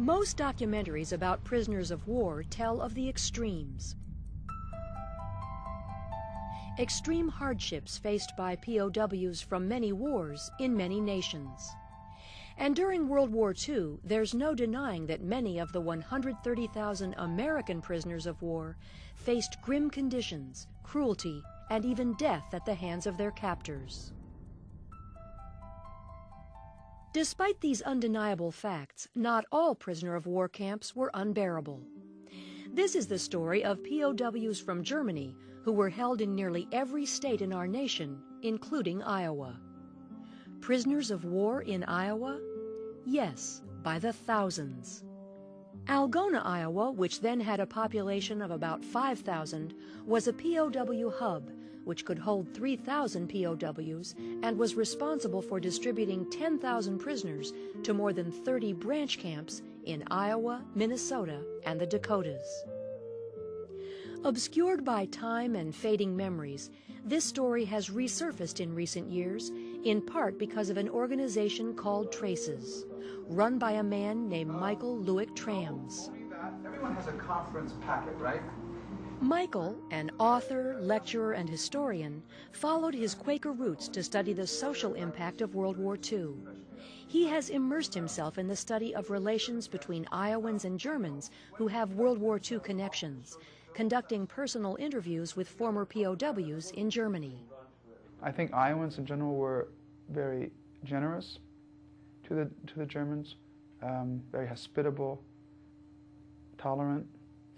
Most documentaries about prisoners of war tell of the extremes. Extreme hardships faced by POWs from many wars in many nations. And during World War II, there's no denying that many of the 130,000 American prisoners of war faced grim conditions, cruelty, and even death at the hands of their captors. Despite these undeniable facts, not all prisoner of war camps were unbearable. This is the story of POWs from Germany who were held in nearly every state in our nation, including Iowa. Prisoners of war in Iowa? Yes, by the thousands. Algona, Iowa, which then had a population of about 5,000, was a POW hub which could hold 3,000 POWs and was responsible for distributing 10,000 prisoners to more than 30 branch camps in Iowa, Minnesota, and the Dakotas. Obscured by time and fading memories, this story has resurfaced in recent years, in part because of an organization called Traces, run by a man named Michael Luick Thrams. Everyone has a conference packet, right? Michael, an author, lecturer, and historian, followed his Quaker roots to study the social impact of World War II. He has immersed himself in the study of relations between Iowans and Germans who have World War II connections, conducting personal interviews with former POWs in Germany. I think Iowans in general were very generous to the, to the Germans, um, very hospitable, tolerant,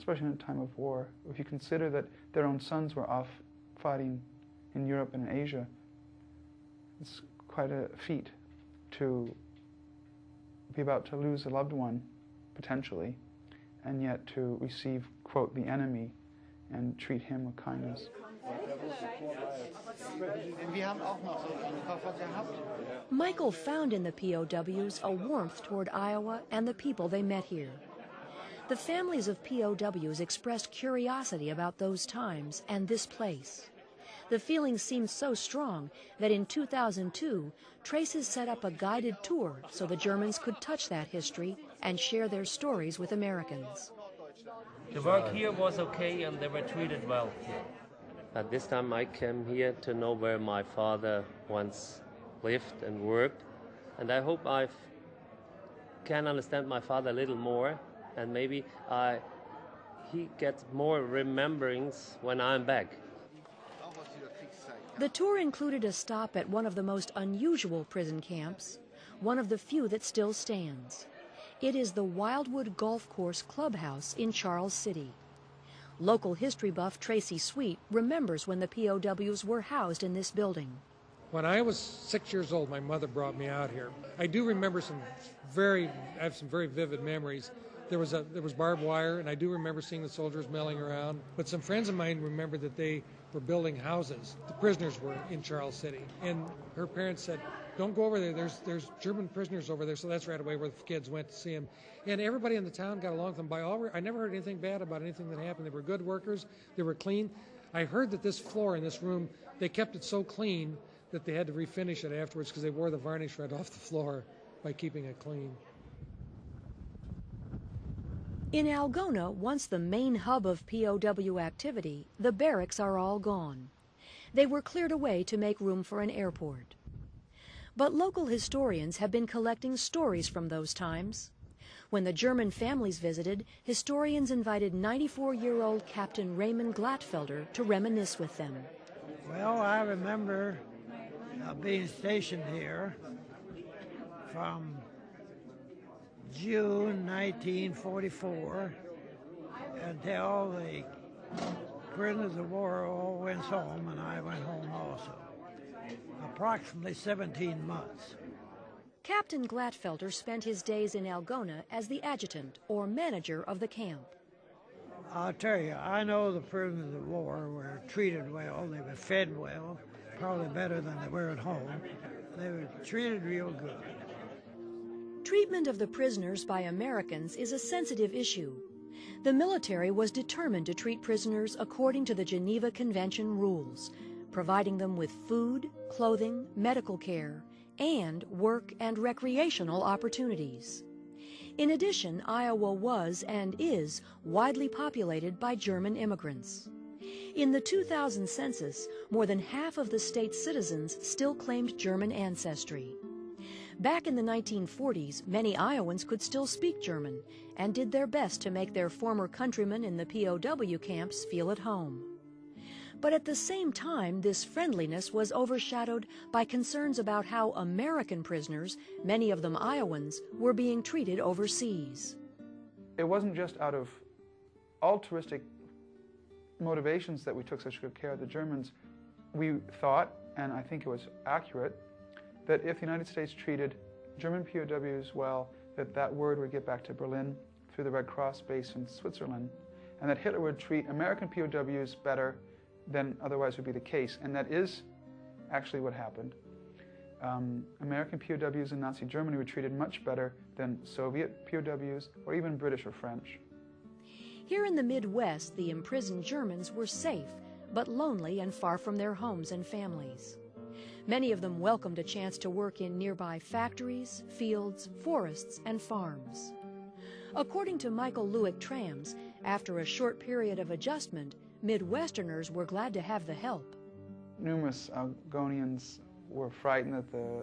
especially in a time of war. If you consider that their own sons were off fighting in Europe and in Asia, it's quite a feat to be about to lose a loved one, potentially, and yet to receive, quote, the enemy and treat him with kindness. Michael found in the POWs a warmth toward Iowa and the people they met here. The families of POWs expressed curiosity about those times and this place. The feeling seemed so strong that in 2002, Traces set up a guided tour so the Germans could touch that history and share their stories with Americans. The work here was okay and they were treated well. At this time I came here to know where my father once lived and worked and I hope I can understand my father a little more and maybe I, he gets more rememberings when I'm back. The tour included a stop at one of the most unusual prison camps, one of the few that still stands. It is the Wildwood Golf Course Clubhouse in Charles City. Local history buff Tracy Sweet remembers when the POWs were housed in this building. When I was six years old, my mother brought me out here. I do remember some very, I have some very vivid memories there was a there was barbed wire, and I do remember seeing the soldiers milling around. But some friends of mine remember that they were building houses. The prisoners were in Charles City, and her parents said, "Don't go over there. There's there's German prisoners over there." So that's right away where the kids went to see them. And everybody in the town got along with them. By all, I never heard anything bad about anything that happened. They were good workers. They were clean. I heard that this floor in this room, they kept it so clean that they had to refinish it afterwards because they wore the varnish right off the floor by keeping it clean. In Algona, once the main hub of POW activity, the barracks are all gone. They were cleared away to make room for an airport. But local historians have been collecting stories from those times. When the German families visited, historians invited 94-year-old Captain Raymond Glatfelder to reminisce with them. Well, I remember uh, being stationed here from June 1944 until the prisoners of war all went home and I went home also. Approximately 17 months. Captain Glatfelder spent his days in Algona as the adjutant or manager of the camp. I'll tell you, I know the prisoners of war were treated well, they were fed well, probably better than they were at home. They were treated real good. Treatment of the prisoners by Americans is a sensitive issue. The military was determined to treat prisoners according to the Geneva Convention rules, providing them with food, clothing, medical care, and work and recreational opportunities. In addition, Iowa was and is widely populated by German immigrants. In the 2000 census, more than half of the state's citizens still claimed German ancestry. Back in the 1940s, many Iowans could still speak German and did their best to make their former countrymen in the POW camps feel at home. But at the same time, this friendliness was overshadowed by concerns about how American prisoners, many of them Iowans, were being treated overseas. It wasn't just out of altruistic motivations that we took such good care of the Germans. We thought, and I think it was accurate, that if the United States treated German POWs well, that that word would get back to Berlin through the Red Cross base in Switzerland, and that Hitler would treat American POWs better than otherwise would be the case. And that is actually what happened. Um, American POWs in Nazi Germany were treated much better than Soviet POWs or even British or French. Here in the Midwest, the imprisoned Germans were safe, but lonely and far from their homes and families. Many of them welcomed a chance to work in nearby factories, fields, forests, and farms. According to Michael Luick Thrams, after a short period of adjustment, Midwesterners were glad to have the help. Numerous Algonians were frightened that the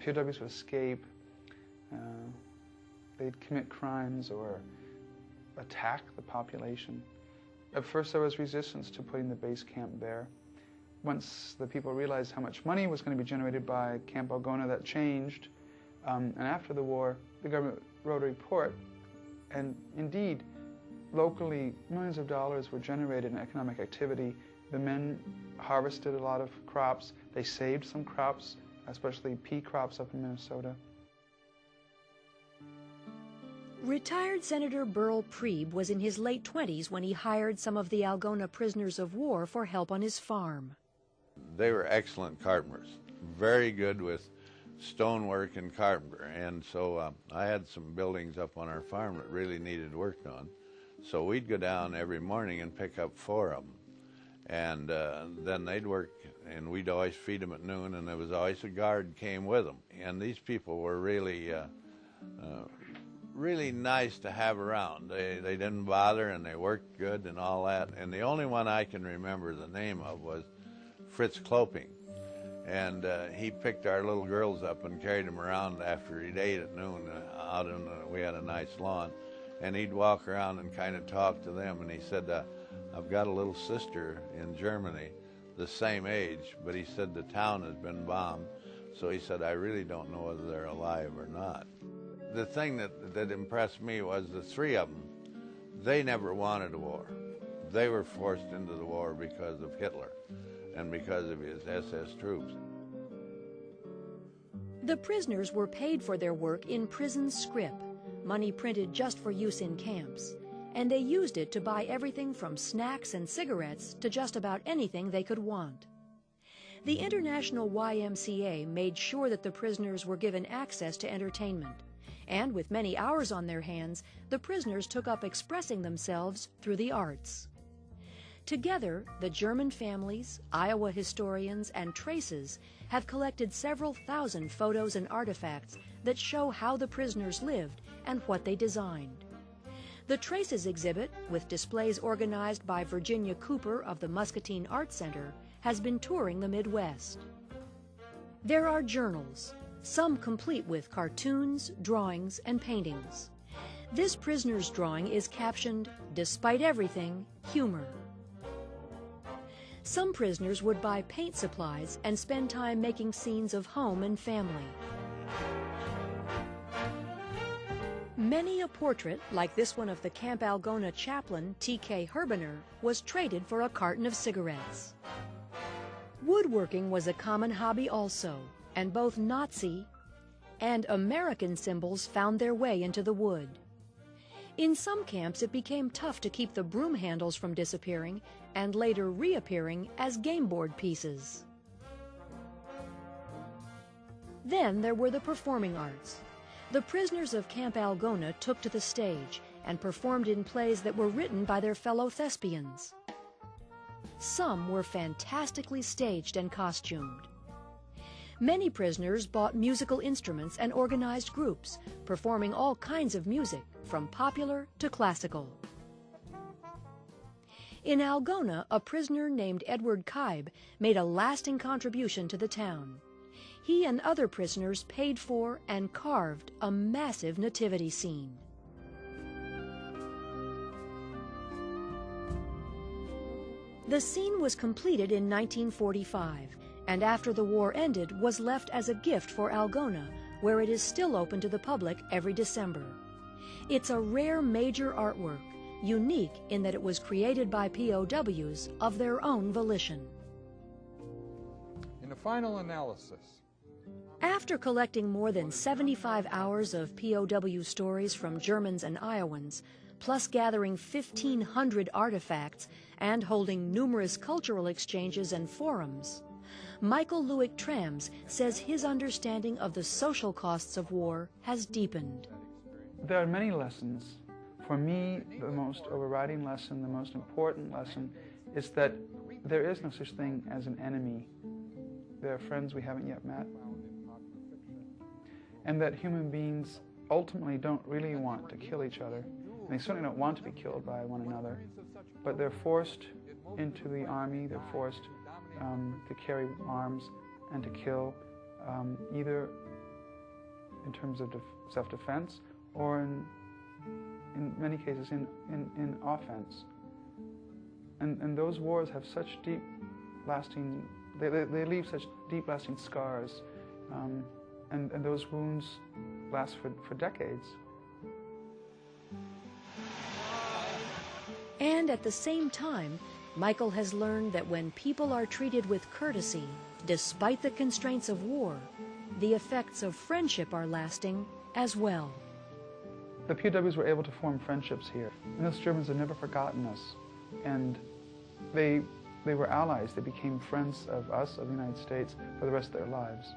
POWs would escape. Uh, they'd commit crimes or attack the population. At first, there was resistance to putting the base camp there. Once the people realized how much money was going to be generated by Camp Algona, that changed. Um, and after the war, the government wrote a report, and indeed, locally, millions of dollars were generated in economic activity. The men harvested a lot of crops. They saved some crops, especially pea crops up in Minnesota. Retired Senator Berl Priebe was in his late 20s when he hired some of the Algona prisoners of war for help on his farm. They were excellent carpenters, very good with stonework and carpenter. And so uh, I had some buildings up on our farm that really needed work on. So we'd go down every morning and pick up four of them. And uh, then they'd work, and we'd always feed them at noon, and there was always a guard came with them. And these people were really, uh, uh, really nice to have around. They, they didn't bother, and they worked good and all that. And the only one I can remember the name of was Fritz Kloping. And uh, he picked our little girls up and carried them around after he'd ate at noon uh, out in the, we had a nice lawn and he'd walk around and kind of talk to them. And he said, uh, I've got a little sister in Germany, the same age, but he said the town has been bombed. So he said, I really don't know whether they're alive or not. The thing that, that impressed me was the three of them, they never wanted a war. They were forced into the war because of Hitler and because of his SS troops. The prisoners were paid for their work in prison scrip, money printed just for use in camps, and they used it to buy everything from snacks and cigarettes to just about anything they could want. The International YMCA made sure that the prisoners were given access to entertainment, and with many hours on their hands, the prisoners took up expressing themselves through the arts. Together, the German families, Iowa historians, and traces have collected several thousand photos and artifacts that show how the prisoners lived and what they designed. The Traces exhibit, with displays organized by Virginia Cooper of the Muscatine Art Center, has been touring the Midwest. There are journals, some complete with cartoons, drawings, and paintings. This prisoner's drawing is captioned, Despite Everything, Humor. Some prisoners would buy paint supplies and spend time making scenes of home and family. Many a portrait, like this one of the Camp Algona chaplain, T.K. Herbener, was traded for a carton of cigarettes. Woodworking was a common hobby also, and both Nazi and American symbols found their way into the wood. In some camps, it became tough to keep the broom handles from disappearing and later reappearing as game board pieces. Then there were the performing arts. The prisoners of Camp Algona took to the stage and performed in plays that were written by their fellow thespians. Some were fantastically staged and costumed. Many prisoners bought musical instruments and organized groups, performing all kinds of music, from popular to classical. In Algona, a prisoner named Edward Kaib made a lasting contribution to the town. He and other prisoners paid for and carved a massive nativity scene. The scene was completed in 1945 and after the war ended was left as a gift for Algona, where it is still open to the public every December. It's a rare major artwork, unique in that it was created by POWs of their own volition. In the final analysis, After collecting more than 75 hours of POW stories from Germans and Iowans, plus gathering 1,500 artifacts and holding numerous cultural exchanges and forums, Michael Luick Thrams says his understanding of the social costs of war has deepened. There are many lessons. For me, the most overriding lesson, the most important lesson, is that there is no such thing as an enemy. There are friends we haven't yet met. And that human beings ultimately don't really want to kill each other. They certainly don't want to be killed by one another. But they're forced into the army, they're forced um, to carry arms and to kill, um, either in terms of self-defense or in, in many cases in, in, in offense. And, and those wars have such deep lasting, they, they, they leave such deep lasting scars. Um, and, and those wounds last for, for decades. And at the same time, Michael has learned that when people are treated with courtesy, despite the constraints of war, the effects of friendship are lasting as well. The POWs were able to form friendships here. And those Germans have never forgotten us. And they, they were allies. They became friends of us, of the United States, for the rest of their lives.